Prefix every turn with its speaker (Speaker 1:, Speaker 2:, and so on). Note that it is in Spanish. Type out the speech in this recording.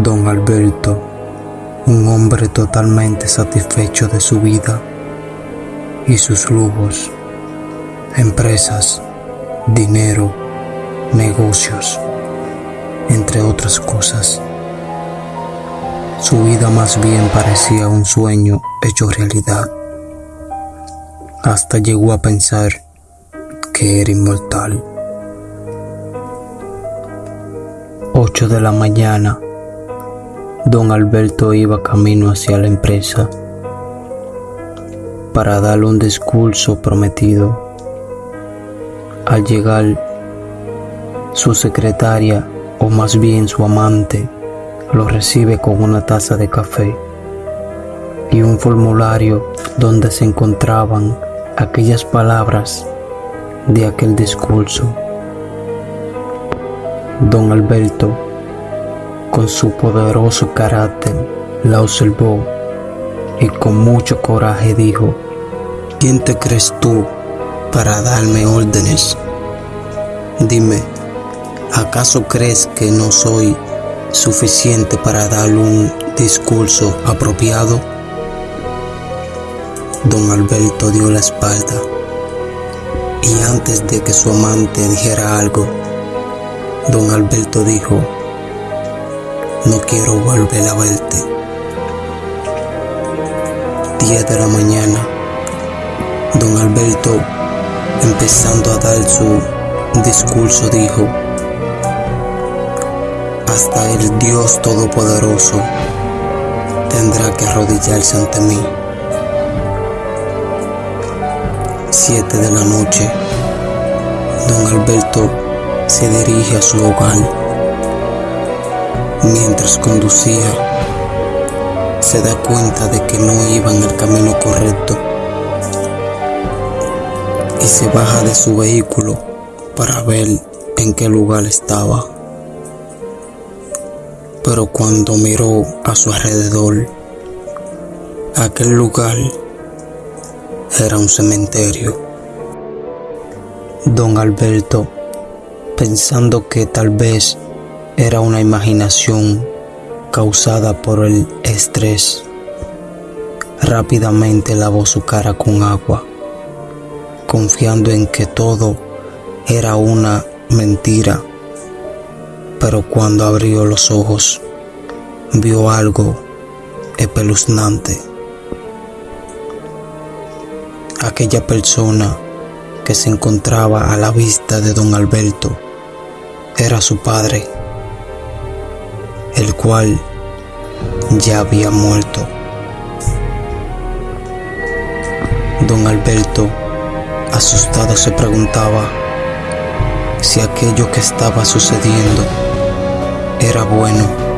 Speaker 1: Don Alberto, un hombre totalmente satisfecho de su vida y sus lujos, empresas, dinero, negocios, entre otras cosas. Su vida más bien parecía un sueño hecho realidad. Hasta llegó a pensar que era inmortal. 8 de la mañana Don Alberto iba camino hacia la empresa para darle un discurso prometido. Al llegar, su secretaria, o más bien su amante, lo recibe con una taza de café y un formulario donde se encontraban aquellas palabras de aquel discurso. Don Alberto con su poderoso carácter, la observó y con mucho coraje dijo, ¿quién te crees tú para darme órdenes? Dime, ¿acaso crees que no soy suficiente para dar un discurso apropiado? Don Alberto dio la espalda y antes de que su amante dijera algo, don Alberto dijo, no quiero volver a verte. 10 de la mañana, don Alberto, empezando a dar su discurso, dijo, hasta el Dios Todopoderoso tendrá que arrodillarse ante mí. 7 de la noche, don Alberto se dirige a su hogar Mientras conducía, se da cuenta de que no iba en el camino correcto y se baja de su vehículo para ver en qué lugar estaba. Pero cuando miró a su alrededor, aquel lugar era un cementerio. Don Alberto, pensando que tal vez era una imaginación causada por el estrés. Rápidamente lavó su cara con agua, confiando en que todo era una mentira. Pero cuando abrió los ojos, vio algo espeluznante. Aquella persona que se encontraba a la vista de don Alberto era su padre el cual ya había muerto. Don Alberto, asustado, se preguntaba si aquello que estaba sucediendo era bueno